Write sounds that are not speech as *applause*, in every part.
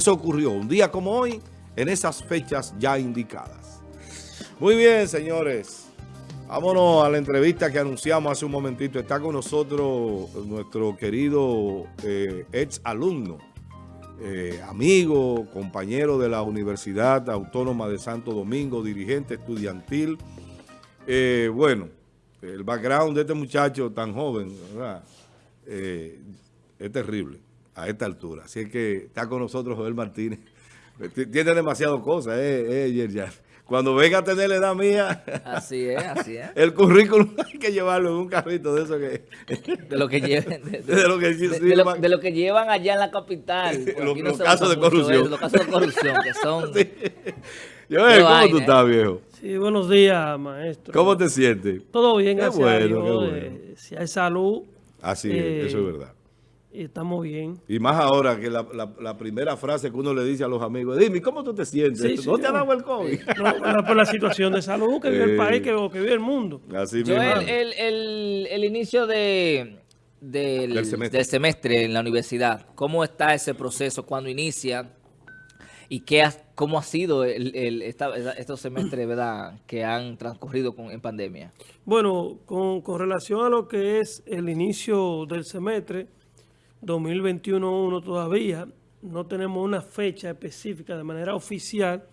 Eso ocurrió un día como hoy, en esas fechas ya indicadas. Muy bien, señores. Vámonos a la entrevista que anunciamos hace un momentito. Está con nosotros nuestro querido eh, ex alumno, eh, amigo, compañero de la Universidad Autónoma de Santo Domingo, dirigente estudiantil. Eh, bueno, el background de este muchacho tan joven, ¿verdad? es terrible a esta altura. Así es que está con nosotros Joel Martínez. *laughs* Tiene demasiado cosas, eh, eh, ya. Cuando venga a tener la edad mía... *laughs* Así es, así es. El currículum *laughs* hay que llevarlo en un carrito de eso que... De lo que lleven. De, lo, que, de, lo, que llevan allá en la capital. los, casos de corrupción. los casos de corrupción que son... Joel, ¿cómo tú estás, viejo? Sí, buenos días, maestro. ¿Cómo te sientes? Todo bien, qué gracias bueno, Qué bueno. Eh, si hay salud... Así es, eso es verdad estamos bien. Y más ahora que la, la, primera frase que uno le dice a los amigos, dime, ¿cómo tú te sientes? ¿No te ha dado el COVID? No, por la situación de salud que vive el *laughs* país, que, que, vive el mundo. Así Yo el, el, el, inicio de, del, semestre. en la universidad, ¿cómo está ese proceso cuando inicia? ¿Y qué cómo ha sido el, estos semestres ¿verdad? que han transcurrido con, en pandemia? Bueno, con, con relación a lo que es el inicio del semestre, 2021 todavía no tenemos una fecha específica de manera oficial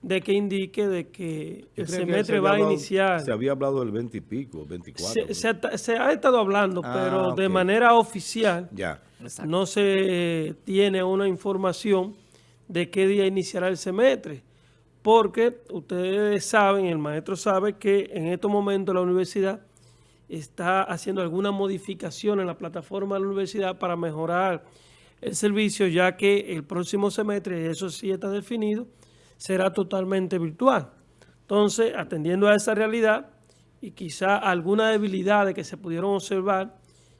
de que indique de que el semestre va a iniciar. Se había hablado del 20 y pico, 24. Se, ha estado hablando, ah, pero de manera oficial ya. no se tiene una información de qué día iniciará el semestre. Porque ustedes saben, el maestro sabe que en estos momentos la universidad está haciendo alguna modificación en la plataforma de la universidad para mejorar el servicio, ya que el próximo semestre, eso sí está definido, será totalmente virtual. Entonces, atendiendo a esa realidad y quizá alguna debilidades que se pudieron observar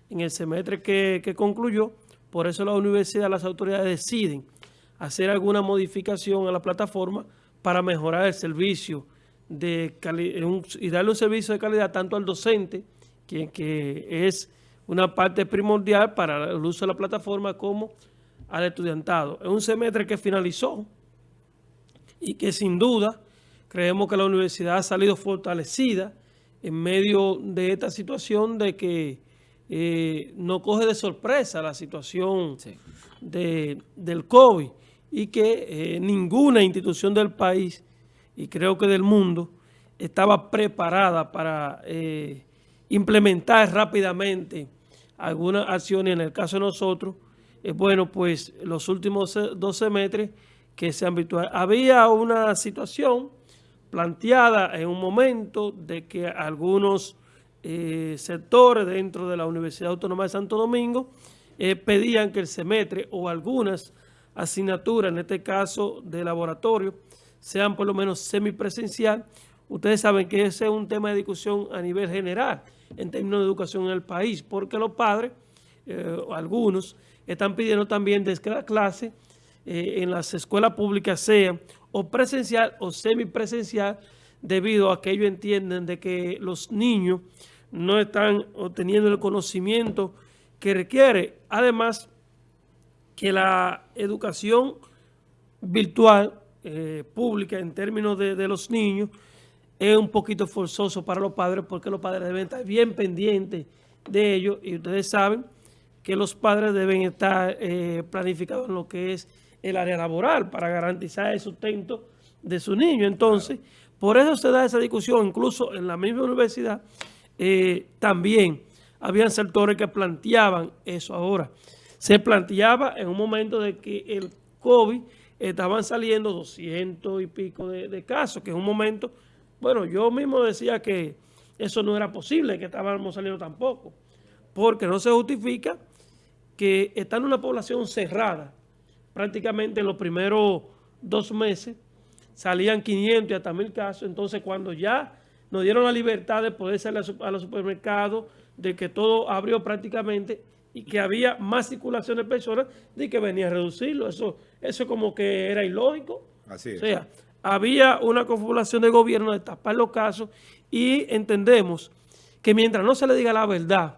en el semestre que, que concluyó, por eso la universidad, las autoridades deciden hacer alguna modificación a la plataforma para mejorar el servicio de y darle un servicio de calidad tanto al docente que, es una parte primordial para el uso de la plataforma como al estudiantado. Es un semestre que finalizó y que sin duda creemos que la universidad ha salido fortalecida en medio de esta situación de que eh, no coge de sorpresa la situación de, del COVID y que eh, ninguna institución del país y creo que del mundo estaba preparada para eh, implementar rápidamente algunas acciones, en el caso de nosotros, es bueno, pues los últimos dos semestres que se han virtual. Había una situación planteada en un momento de que algunos eh, sectores dentro de la Universidad Autónoma de Santo Domingo eh, pedían que el semestre o algunas asignaturas, en este caso de laboratorio, sean por lo menos semipresencial. Ustedes saben que ese es un tema de discusión a nivel general en términos de educación en el país, porque los padres, eh, algunos, están pidiendo también que la clase eh, en las escuelas públicas sea o presencial o semipresencial, debido a que ellos entienden de que los niños no están obteniendo el conocimiento que requiere. Además, que la educación virtual eh, pública en términos de, de los niños es un poquito forzoso para los padres porque los padres deben estar bien pendientes de ello y ustedes saben que los padres deben estar eh, planificados en lo que es el área laboral para garantizar el sustento de su niño. Entonces, por eso se da esa discusión, incluso en la misma universidad eh, también habían sectores que planteaban eso ahora. Se planteaba en un momento de que el COVID estaban saliendo 200 y pico de, de casos, que en un momento bueno, yo mismo decía que eso no era posible, que estábamos saliendo tampoco, porque no se justifica que está en una población cerrada, prácticamente en los primeros dos meses salían 500 y hasta 1000 casos, entonces cuando ya nos dieron la libertad de poder salir a los supermercados, de que todo abrió prácticamente y que había más circulación de personas, de que venía a reducirlo. Eso, eso como que era ilógico. Así es. O sea, había una confabulación de gobierno de tapar los casos y entendemos que mientras no se le diga la verdad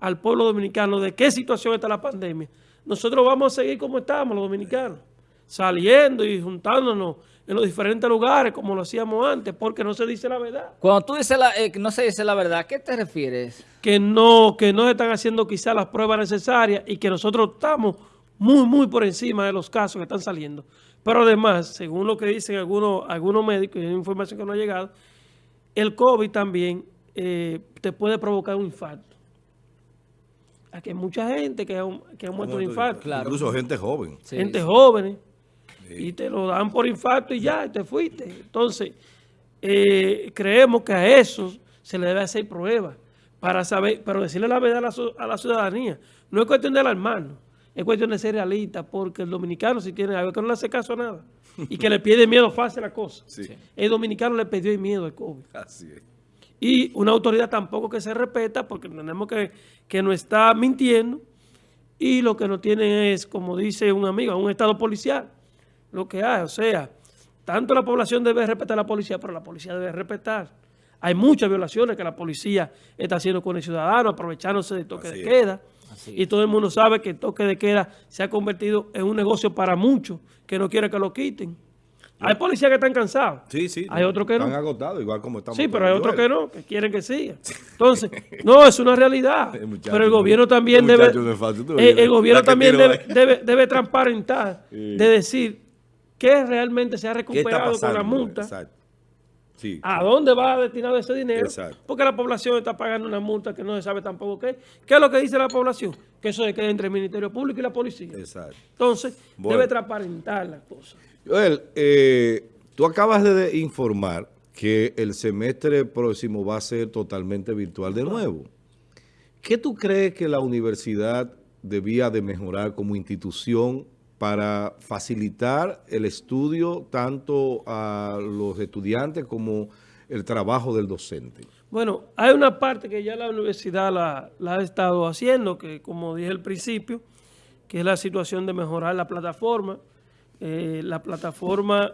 al pueblo dominicano de qué situación está la pandemia, nosotros vamos a seguir como estamos los dominicanos, saliendo y juntándonos en los diferentes lugares como lo hacíamos antes, porque no se dice la verdad. Cuando tú dices la, eh, no se dice la verdad, ¿a qué te refieres? Que no, que no se están haciendo quizás las pruebas necesarias y que nosotros estamos muy, muy por encima de los casos que están saliendo. Pero además, según lo que dicen algunos, algunos médicos, y hay información que no ha llegado, el COVID también eh, te puede provocar un infarto. Aquí hay mucha gente que ha, que ha muerto de infarto. Incluso gente joven. Gente joven. Y te lo dan por infarto y ya, te fuiste. Entonces, eh, creemos que a eso se le debe hacer pruebas para saber, pero decirle la verdad a la, ciudadanía. No es cuestión de alarmarnos, es cuestión de ser realista, porque el dominicano si tiene algo que no le hace caso a nada y que le pide miedo fácil la cosa. El dominicano le pidió miedo al COVID. Así es. Y una autoridad tampoco que se respeta porque entendemos que, que no está mintiendo y lo que no tiene es, como dice un amigo, un estado policial lo que hay. O sea, tanto la población debe respetar a la policía, pero la policía debe respetar. Hay muchas violaciones que la policía está haciendo con el ciudadano, aprovechándose del toque de queda. Y todo el mundo sabe que el toque de queda se ha convertido en un negocio para muchos que no quieren que lo quiten. Hay policías que están cansados. Sí, sí. Hay otros que no. Están agotados, igual como estamos. Sí, pero hay otros que no, que quieren que siga. *laughs* Entonces, no, es una realidad. *laughs* pero el gobierno también debe... el, gobierno también debe, debe, transparentar, *laughs* de decir qué realmente se ha recuperado con la multa. ¿A dónde va destinado ese dinero? Porque la población está pagando una multa que no se sabe tampoco qué. ¿Qué es lo que dice la población? Que eso se queda entre el Ministerio Público y la policía. Entonces, debe transparentar las cosas. Joel, eh, tú acabas de informar que el semestre próximo va a ser totalmente virtual de nuevo. ¿Qué tú crees que la universidad debía de mejorar como institución para facilitar el estudio tanto a los estudiantes como el trabajo del docente? Bueno, hay una parte que ya la universidad la, ha estado haciendo, que como dije al principio, que es la situación de mejorar la plataforma. Eh, la plataforma,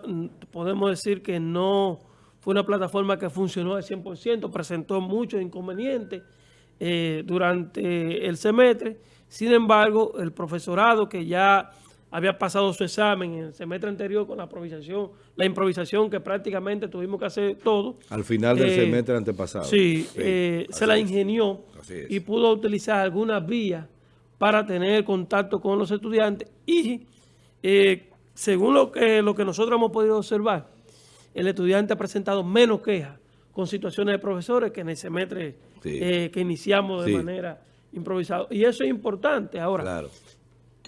podemos decir que no fue una plataforma que funcionó al 100%, presentó muchos inconvenientes eh, durante el semestre. Sin embargo, el profesorado que ya había pasado su examen en el semestre anterior con la improvisación, la improvisación que prácticamente tuvimos que hacer todo. Al final del eh, semestre antepasado. Sí, eh, se la ingenió y pudo utilizar algunas vías para tener contacto con los estudiantes y eh, según lo que, lo que nosotros hemos podido observar, el estudiante ha presentado menos quejas con situaciones de profesores que en el semestre que iniciamos de manera improvisada. Y eso es importante. Ahora, claro.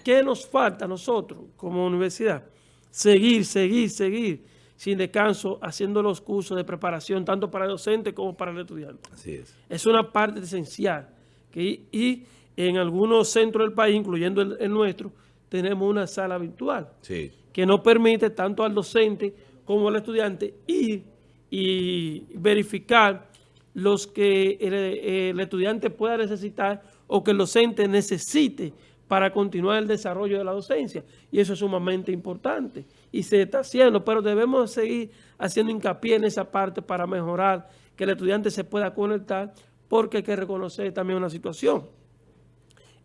¿Qué nos falta a nosotros como universidad? Seguir, seguir, seguir sin descanso haciendo los cursos de preparación tanto para el docente como para el estudiante. Así es. Es una parte esencial. Que, y en algunos centros del país, incluyendo el, nuestro, tenemos una sala virtual que nos permite tanto al docente como al estudiante ir y verificar los que el, el estudiante pueda necesitar o que el docente necesite para continuar el desarrollo de la docencia. Y eso es sumamente importante. Y se está haciendo, pero debemos seguir haciendo hincapié en esa parte para mejorar que el estudiante se pueda conectar, porque hay que reconocer también una situación.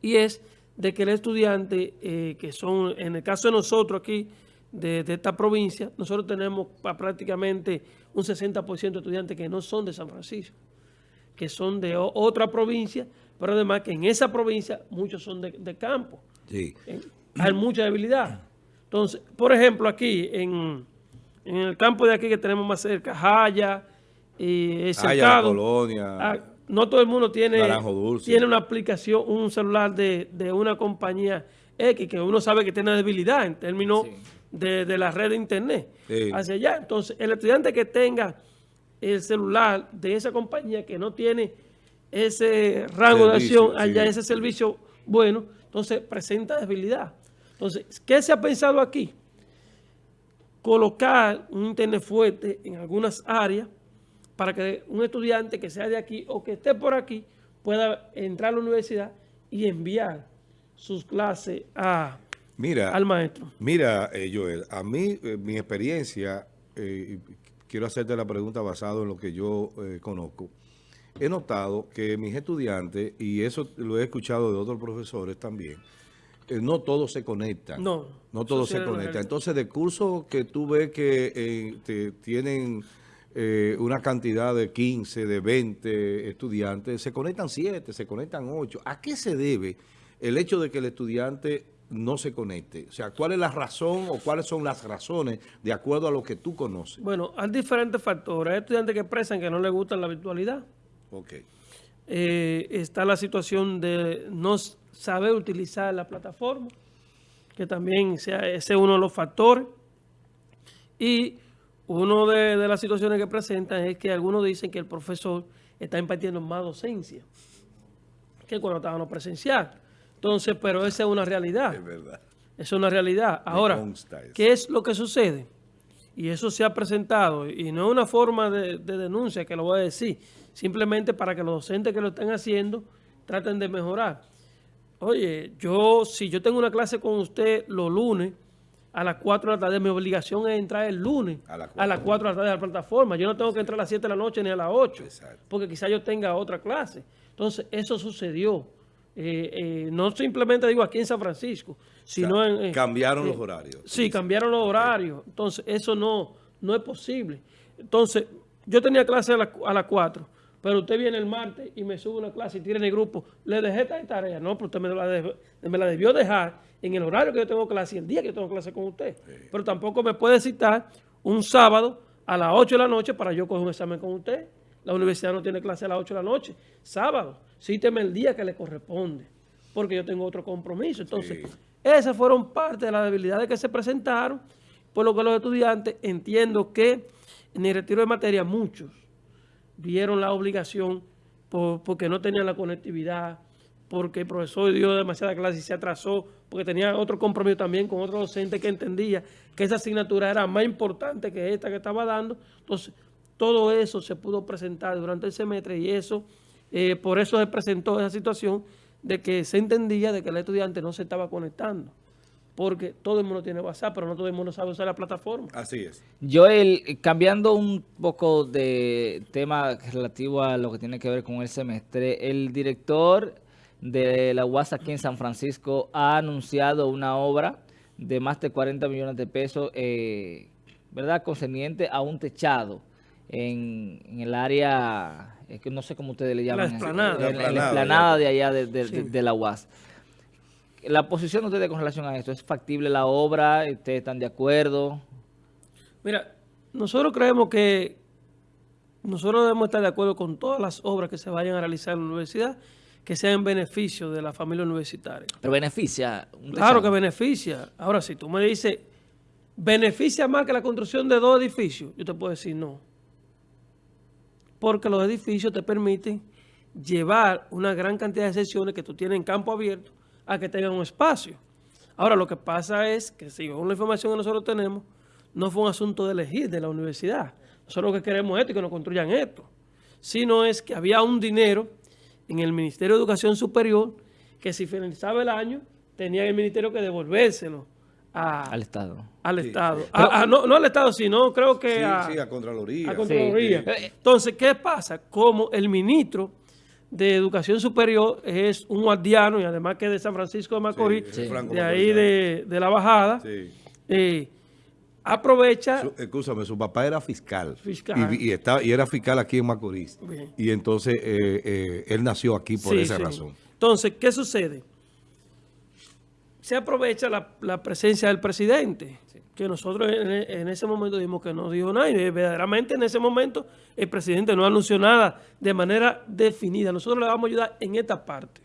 Y es de que el estudiante, eh, que son, en el caso de nosotros aquí, de, esta provincia, nosotros tenemos prácticamente un 60% de estudiantes que no son de San Francisco, que son de otra provincia, pero además que en esa provincia muchos son de, campo. Sí. hay mucha debilidad. Entonces, por ejemplo, aquí en, el campo de aquí que tenemos más cerca, Jaya, y Jaya, Colonia. Ah, no todo el mundo tiene, tiene una aplicación, un celular de, una compañía X, que uno sabe que tiene debilidad en términos de, la red de internet hacia allá. Entonces, el estudiante que tenga el celular de esa compañía que no tiene ese rango de acción allá, ese servicio bueno, entonces presenta debilidad. Entonces, ¿qué se ha pensado aquí? Colocar un internet fuerte en algunas áreas para que un estudiante que sea de aquí o que esté por aquí pueda entrar a la universidad y enviar sus clases a, mira, al maestro. Mira, eh, Joel, a mí, eh, mi experiencia, eh, quiero hacerte la pregunta basado en lo que yo conozco, he notado que mis estudiantes, y eso lo he escuchado de otros profesores también, eh, no todos se conectan. No. No todos se conectan. Entonces, de cursos que tú ves que eh, tienen eh, una cantidad de 15, de 20 estudiantes, se conectan 7, se conectan 8. ¿A qué se debe el hecho de que el estudiante no se conecte? O sea, ¿cuál es la razón o cuáles son las razones de acuerdo a lo que tú conoces? Bueno, hay diferentes factores. Hay estudiantes que expresan que no les gusta la virtualidad. Ok. Eh, está la situación de no saber utilizar la plataforma, que también sea, ese es uno de los factores. Y una de, de, las situaciones que presentan es que algunos dicen que el profesor está impartiendo más docencia que cuando estábamos presencial. Entonces, pero esa es una realidad. Es verdad. Es una realidad. Ahora, ¿qué es lo que sucede? Y eso se ha presentado, y no es una forma de, de denuncia que lo voy a decir, simplemente para que los docentes que lo estén haciendo traten de mejorar. Oye, yo si yo tengo una clase con usted los lunes a las 4 de la tarde, mi obligación es entrar el lunes a, las 4 de la tarde a la plataforma. Yo no tengo que entrar a las 7 de la noche ni a las 8, porque quizá yo tenga otra clase. Entonces, eso sucedió. Eh, eh, no simplemente digo aquí en San Francisco, sino en... cambiaron los horarios. Sí, cambiaron los horarios. Entonces, eso no, no es posible. Entonces, yo tenía clase a, a las 4 pero usted viene el martes y me sube una clase y tiene en el grupo, le dejé esta tarea. No, pero usted me la, debió dejar en el horario que yo tengo clase y el día que yo tengo clase con usted. Pero tampoco me puede citar un sábado a las 8 de la noche para yo coger un examen con usted. La universidad no tiene clase a las 8 de la noche. Sábado, cíteme el día que le corresponde, porque yo tengo otro compromiso. Entonces, esas fueron parte de las debilidades que se presentaron, por lo que los estudiantes entiendo que en el retiro de materia muchos vieron la obligación porque no tenían la conectividad, porque el profesor dio demasiada clase y se atrasó, porque tenía otro compromiso también con otro docente que entendía que esa asignatura era más importante que esta que estaba dando. Entonces, todo eso se pudo presentar durante el semestre y eso, eh, por eso se presentó esa situación de que se entendía de que el estudiante no se estaba conectando porque todo el mundo tiene WhatsApp, pero no todo el mundo sabe usar la plataforma. Así es. Joel, cambiando un poco de tema relativo a lo que tiene que ver con el semestre, el director de la UAS aquí en San Francisco ha anunciado una obra de más de 40 millones de pesos, eh, ¿verdad?, concerniente a un techado en, el área, es que no sé cómo ustedes le llaman. La esplanada. En, la esplanada de allá de la UAS la posición de ustedes con relación a esto, ¿es factible la obra? ¿Ustedes están de acuerdo? Mira, nosotros creemos que nosotros debemos estar de acuerdo con todas las obras que se vayan a realizar en la universidad que sean en beneficio de la familia universitaria. ¿Pero beneficia? claro que beneficia. Ahora, si tú me dices, ¿beneficia más que la construcción de dos edificios? Yo te puedo decir no. Porque los edificios te permiten llevar una gran cantidad de sesiones que tú tienes en campo abierto a que tengan un espacio. Ahora, lo que pasa es que, según la información que nosotros tenemos, no fue un asunto de elegir de la universidad. Nosotros lo que queremos es esto y que nos construyan esto. Sino es que había un dinero en el Ministerio de Educación Superior que si finalizaba el año, tenía el ministerio que devolvérselo al Estado. Al Estado. no, no, al Estado, sino creo que a, sí, a Contraloría. A Contraloría. Entonces, ¿qué pasa? Como el ministro de Educación Superior es un guardiano y además que es de San Francisco de Macorís, de ahí de, la Bajada. Eh, aprovecha... Escúchame, su papá era fiscal. Y, estaba, y era fiscal aquí en Macorís. Y entonces eh, eh, él nació aquí por esa razón. Entonces, ¿qué sucede? Se aprovecha la, la presencia del presidente que nosotros en, ese momento dijimos que no dijo nada y verdaderamente en ese momento el presidente no anunció nada de manera definida. Nosotros le vamos a ayudar en esta parte.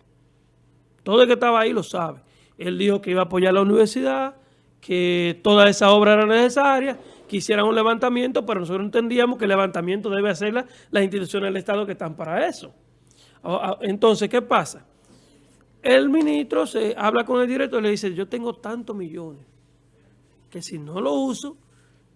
Todo el que estaba ahí lo sabe. Él dijo que iba a apoyar la universidad, que toda esa obra era necesaria, que hicieran un levantamiento, pero nosotros entendíamos que el levantamiento debe hacerla las instituciones del Estado que están para eso. Entonces, ¿qué pasa? El ministro se habla con el director y le dice, yo tengo tantos millones que si no lo uso,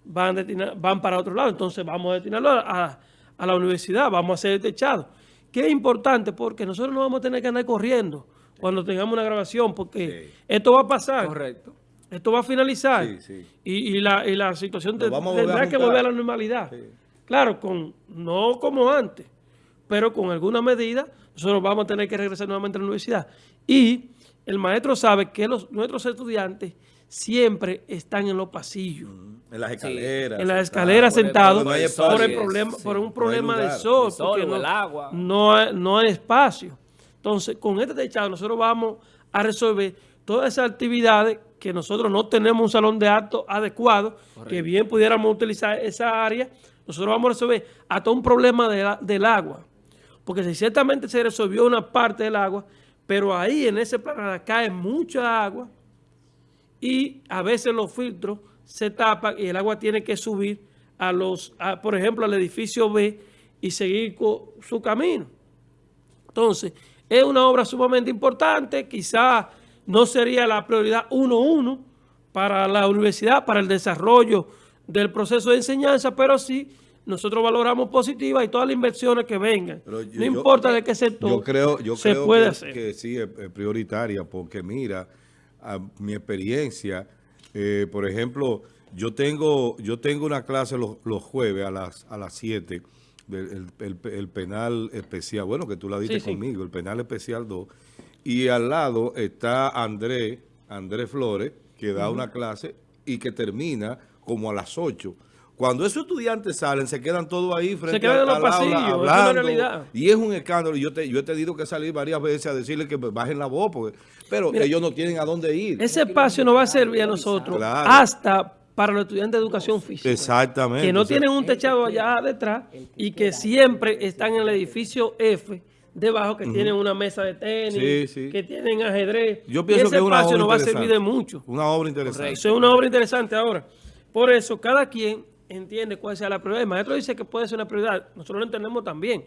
van, van para otro lado. Entonces vamos a destinarlo a, la universidad, vamos a hacer el techado. Que es importante porque nosotros no vamos a tener que andar corriendo cuando tengamos una grabación, porque esto va a pasar. Correcto. Esto va a finalizar. Y, la, situación tendrá que volver a la normalidad. Claro, con no como antes, pero con alguna medida nosotros vamos a tener que regresar nuevamente a la universidad. Y el maestro sabe que los, nuestros estudiantes siempre están en los pasillos. En las escaleras. En las escaleras sentados por, el problema, por un problema de sol, porque no, agua. No, no hay espacio. Entonces, con este techado nosotros vamos a resolver todas esas actividades que nosotros no tenemos un salón de actos adecuado, que bien pudiéramos utilizar esa área, nosotros vamos a resolver hasta un problema del agua. Porque si ciertamente se resolvió una parte del agua, pero ahí en ese planeta cae mucha agua y a veces los filtros se tapan y el agua tiene que subir a los, por ejemplo, al edificio B y seguir con su camino. Entonces, es una obra sumamente importante, quizá no sería la prioridad 1-1 para la universidad, para el desarrollo del proceso de enseñanza, pero sí nosotros valoramos positiva y todas las inversiones que vengan. no importa de qué sector yo creo, yo se puede que, hacer. que sí es, prioritaria, porque mira, a mi experiencia, eh, por ejemplo, yo tengo yo tengo una clase los, jueves a las a las 7 el, penal especial, bueno, que tú la diste conmigo, el penal especial 2, y al lado está Andrés, Andrés Flores, que da una clase y que termina como a las 8. Cuando esos estudiantes salen, se quedan todos ahí frente a los pasillos, hablando. Es y es un escándalo. Yo, te, yo he tenido que salir varias veces a decirle que bajen la voz, porque, pero ellos no tienen a dónde ir. Ese espacio no va a servir a nosotros hasta para los estudiantes de educación física. Exactamente. Que no tienen un techado allá detrás y que siempre están en el edificio F debajo, que tienen una mesa de tenis, que tienen ajedrez. Yo pienso que una espacio no va a servir de mucho. Una obra interesante. Eso es una obra interesante ahora. Por eso, cada quien entiende cuál sea la prioridad. El maestro dice que puede ser una prioridad. Nosotros lo entendemos también.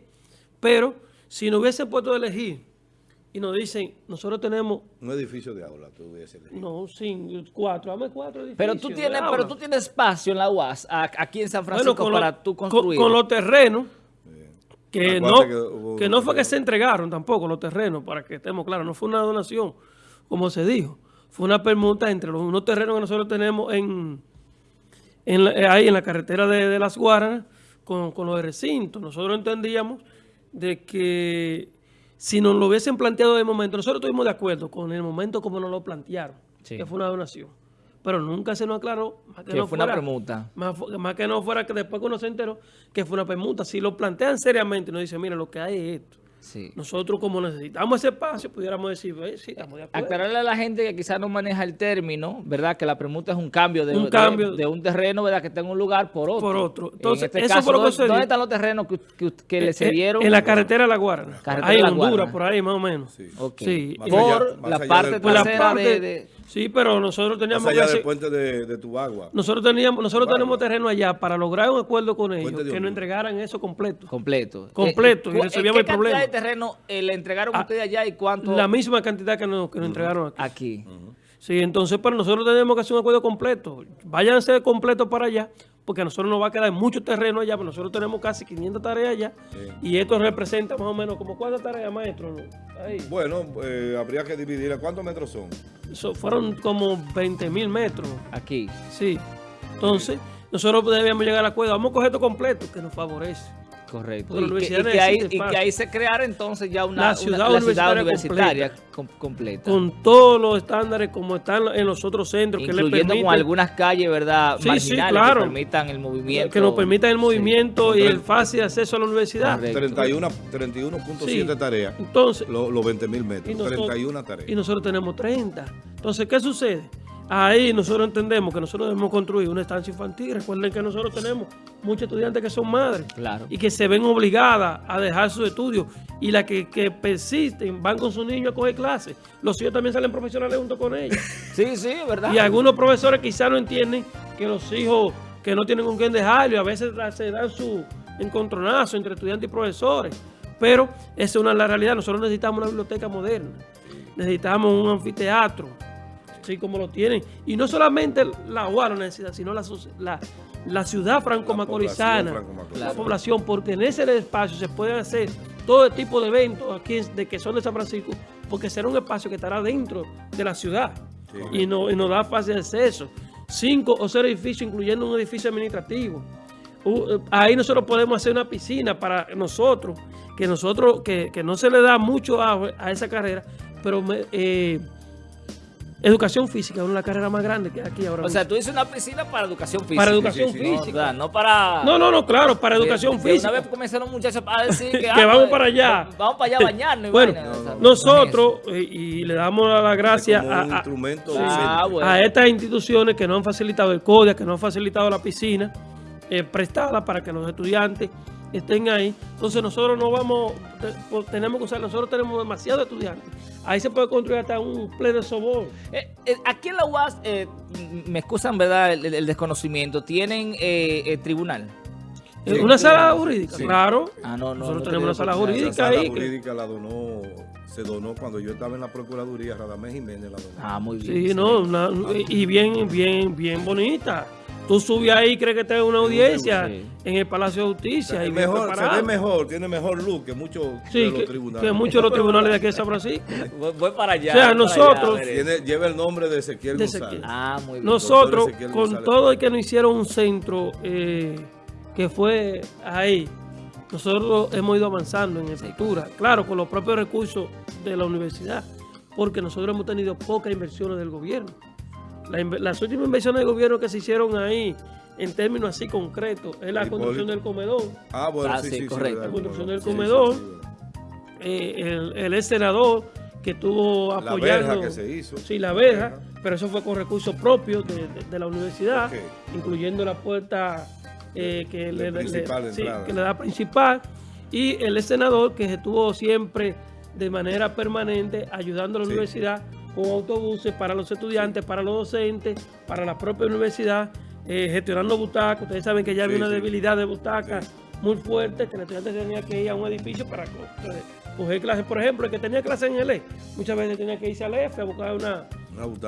Pero, si no hubiese puesto a elegir y nos dicen, nosotros tenemos... Un edificio de aula, tú hubiese No, sí, cuatro, dame cuatro edificios Pero tú tienes, pero tú tienes espacio en la UAS, aquí en San Francisco, para tú construir. Con, los terrenos, que no, que, no fue que se entregaron tampoco los terrenos, para que estemos claros, no fue una donación, como se dijo. Fue una permuta entre los unos terrenos que nosotros tenemos en, en ahí en la carretera de, Las Guaranas con, con los recintos. Nosotros entendíamos de que si nos lo hubiesen planteado de momento, nosotros estuvimos de acuerdo con el momento como nos lo plantearon, que fue una donación. Pero nunca se nos aclaró más que, no fue fuera, una permuta. Más, que no fuera que después que uno se enteró que fue una permuta. Si lo plantean seriamente nos dicen, mira, lo que hay es esto. Nosotros como necesitamos ese espacio, pudiéramos decir, sí, estamos de acuerdo. Aclararle a la gente que quizás no maneja el término, ¿verdad? Que la permuta es un cambio de un, cambio, de, un terreno, ¿verdad? Que está en un lugar por otro. Por otro. Entonces, este eso fue lo que ¿dónde, están los terrenos que, que, le cedieron? En la carretera de La Guardia. Ahí en Honduras, por ahí más o menos. Sí. Por la parte trasera de Sí, pero nosotros teníamos Más allá del puente de, de Tubagua. Nosotros teníamos, nosotros tenemos terreno allá para lograr un acuerdo con ellos que nos entregaran eso completo. Completo. Completo. y eh, resolvíamos el problema. ¿Qué cantidad de terreno eh, le entregaron a ah, ustedes allá y cuánto? La misma cantidad que nos, que nos entregaron aquí. Aquí. Sí, entonces para nosotros tenemos que hacer un acuerdo completo. Váyanse completo para allá, porque a nosotros nos va a quedar mucho terreno allá, pero nosotros tenemos casi 500 tareas allá, y esto representa más o menos como cuántas tareas, maestro. Bueno, eh, habría que dividir. ¿Cuántos metros son? fueron como 20 mil metros. Aquí. Sí. Entonces, nosotros debíamos llegar al acuerdo. Vamos a coger esto completo, que nos favorece. Correcto. Y que, ahí, se creara entonces ya una, ciudad, universitaria, completa, Con todos los estándares como están en los otros centros. Incluyendo que le permiten, con algunas calles, ¿verdad? marginales que permitan el movimiento. Que nos permitan el movimiento y el fácil acceso a la universidad. 31.7 tareas. Entonces. Los 20 mil metros. 31 tareas. Y nosotros tenemos 30. Entonces, ¿qué sucede? Ahí nosotros entendemos que nosotros debemos construir una estancia infantil. Recuerden que nosotros tenemos muchos estudiantes que son madres y que se ven obligadas a dejar sus estudios y las que, persisten van con sus niños a coger clases. Los hijos también salen profesionales junto con ellos. *laughs* sí, sí, verdad. Y algunos profesores quizás no entienden que los hijos que no tienen con quién dejarlo y a veces se dan su encontronazo entre estudiantes y profesores. Pero esa es una la realidad. Nosotros necesitamos una biblioteca moderna. Necesitamos un anfiteatro así como lo tienen. Y no solamente la UAR necesita, sino la, la, ciudad franco-macorizana, la población, porque en ese espacio se pueden hacer todo tipo de eventos aquí de que son de San Francisco, porque será un espacio que estará dentro de la ciudad y, no, y nos da fácil acceso. Cinco o seis edificios, incluyendo un edificio administrativo. Eh, ahí nosotros podemos hacer una piscina para nosotros, que nosotros, que, no se le da mucho a, a esa carrera, pero eh, Educación física, una de las carreras más grandes que aquí ahora. O sea, tú dices una piscina para educación física. Para educación física. No, para... No, no, no, claro, para educación física. Una vez comenzaron los muchachos a decir *laughs* que, que vamos para allá. *laughs* Vamos para allá a bañarnos. bueno, nosotros, eh, y, le damos las gracias a, ah, a, estas instituciones que nos han facilitado el CODIA, que nos han facilitado la piscina eh, prestada para que los estudiantes estén ahí. Entonces nosotros no vamos, pues, tenemos que usar, nosotros tenemos demasiados estudiantes. Ahí se puede construir hasta un pleno sobor. Eh, eh, aquí en la UAS, eh, me excusan, ¿verdad?, el, desconocimiento, ¿tienen tribunal? ¿Una sala jurídica? Claro. Ah, no, no, nosotros tenemos una sala jurídica la sala jurídica la donó, se donó cuando yo estaba en la Procuraduría, Radamés Jiménez la donó. Ah, muy bien. Sí, no, y bien, bien, bien bonita. Tú subes ahí y crees que estás en una audiencia en el Palacio de Justicia. y mejor, se ve mejor, tiene mejor luz que muchos de los tribunales. Que muchos de los tribunales de aquí de San Francisco. *laughs* Voy, para allá. O sea, nosotros... lleva el nombre de Ezequiel González. Ah, muy bien. Nosotros, con todo el que nos hicieron un centro eh, que fue ahí, nosotros hemos ido avanzando en estructura. Claro, con los propios recursos de la universidad, porque nosotros hemos tenido pocas inversiones del gobierno las últimas inversiones de gobierno que se hicieron ahí, en términos así concretos, es la construcción del comedor. Ah, bueno, ah, sí, correcto. La construcción del comedor. Eh, el, el senador que estuvo apoyando. La verja que se hizo. Sí, la verja, pero eso fue con recursos propios de, la universidad, incluyendo la puerta eh, que, le, que le da principal. Y el senador que estuvo siempre de manera permanente ayudando a la universidad con autobuses para los estudiantes, para los docentes, para la propia universidad, eh, gestionando butacas. Ustedes saben que ya había una debilidad de butacas muy fuerte, que el estudiante tenía que ir a un edificio para coger clases. Por ejemplo, el que tenía clases en el E, muchas veces tenía que irse al F a buscar una,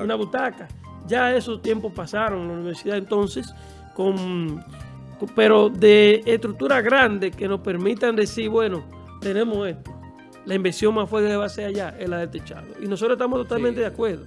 una, butaca. Ya esos tiempos pasaron en la universidad entonces, con, pero de estructura grande que nos permitan decir, bueno, tenemos esto la inversión más fuerte que va a ser allá es la del techado. Y nosotros estamos totalmente de acuerdo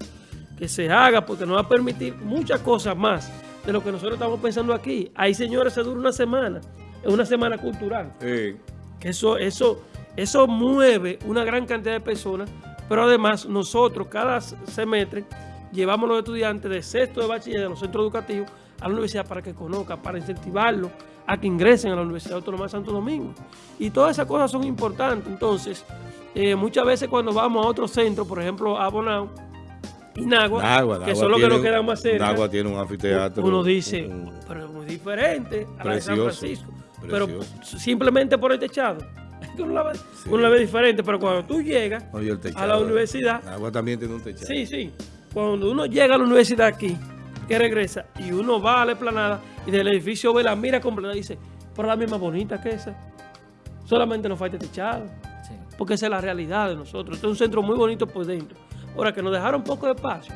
que se haga porque nos va a permitir muchas cosas más de lo que nosotros estamos pensando aquí. Hay señores, se dura una semana, es una semana cultural. Que eso, eso, eso mueve una gran cantidad de personas, pero además nosotros cada semestre llevamos a los estudiantes de sexto de bachiller de los centros educativos a la universidad para que conozcan, para incentivarlos a que ingresen a la Universidad Autónoma de Santo Domingo. Y todas esas cosas son importantes. Entonces, eh, muchas veces cuando vamos a otro centro, por ejemplo, a Bonao y Nagua, que son los que nos quedan más cerca. Nagua tiene un anfiteatro. Uno dice, pero es muy diferente a la de San Francisco. Pero simplemente por el techado. *laughs* Uno la, ve, uno la ve diferente, pero cuando tú llegas a la universidad... Nagua también tiene un techado. Sí, sí. Cuando uno llega a la universidad aquí, que regresa, y uno va a la esplanada y del edificio ve la mira completa y dice, pero la misma bonita que esa. Solamente nos falta techado. Porque esa es la realidad de nosotros. Este es un centro muy bonito por dentro. Ahora que nos dejaron poco de espacio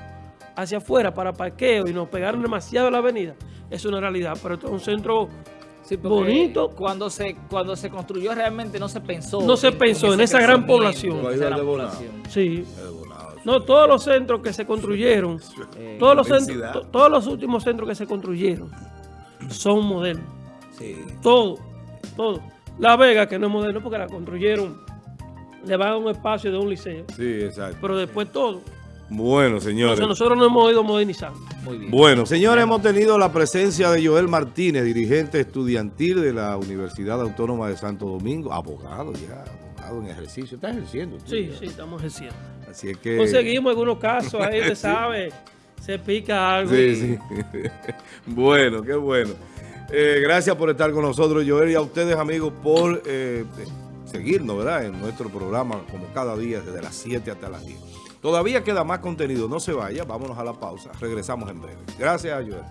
hacia afuera para parqueo y nos pegaron demasiado a la avenida, es una realidad. Pero este es un centro bonito. Cuando se, cuando se construyó realmente no se pensó. No se pensó en, esa gran población. Sí. No, todos los centros que se construyeron, eh, todos, los centros, todos los últimos centros que se construyeron son modernos. Sí. Todo, todo. La Vega, que no es moderno porque la construyeron, le va a un espacio de un liceo. Sí, exacto. Pero después todo. Bueno, señores. nosotros nos hemos ido modernizando. Muy bien. Bueno, señores, hemos tenido la presencia de Joel Martínez, dirigente estudiantil de la Universidad Autónoma de Santo Domingo, abogado ya, abogado en ejercicio. ¿Estás ejerciendo? sí, sí, estamos ejerciendo. Así es que... Conseguimos algunos casos, ahí *laughs* usted sabe se pica algo. Sí, sí. *laughs* bueno, qué bueno. Eh, gracias por estar con nosotros, Joel, y a ustedes, amigos, por eh, seguirnos, ¿verdad? En nuestro programa, como cada día, desde las 7 hasta las 10. Todavía queda más contenido, no se vaya, vámonos a la pausa. Regresamos en breve. Gracias, Joel.